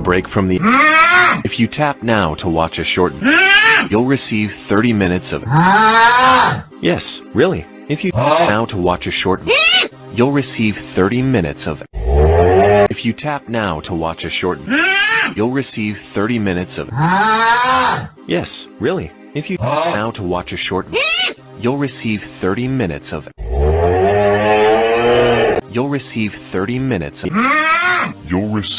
break from the... If you tap now to watch a short... You'll receive 30 minutes of... Yes, really. If you tap now to watch a short... You'll receive 30 minutes of... If you tap now to watch a short... You'll receive 30 minutes of... Yes, really. If you tap now to watch a short... You'll receive 30 minutes of... You'll receive 30 minutes of... You'll receive